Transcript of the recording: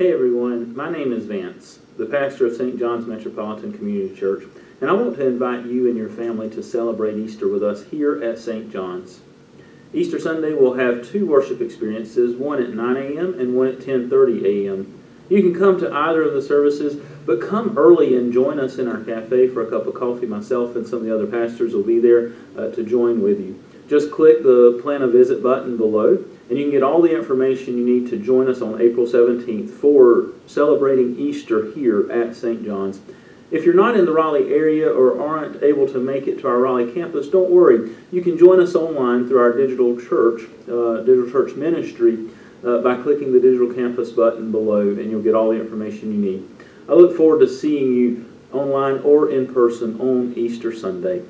Hey everyone, my name is Vance, the pastor of St. John's Metropolitan Community Church, and I want to invite you and your family to celebrate Easter with us here at St. John's. Easter Sunday we'll have two worship experiences, one at 9 a.m. and one at 10:30 a.m. You can come to either of the services, but come early and join us in our cafe for a cup of coffee. Myself and some of the other pastors will be there uh, to join with you. Just click the plan a visit button below, and you can get all the information you need to join us on April 17th for celebrating Easter here at St. John's. If you're not in the Raleigh area or aren't able to make it to our Raleigh campus, don't worry. You can join us online through our digital church, uh, digital church ministry, uh, by clicking the digital campus button below, and you'll get all the information you need. I look forward to seeing you online or in person on Easter Sunday.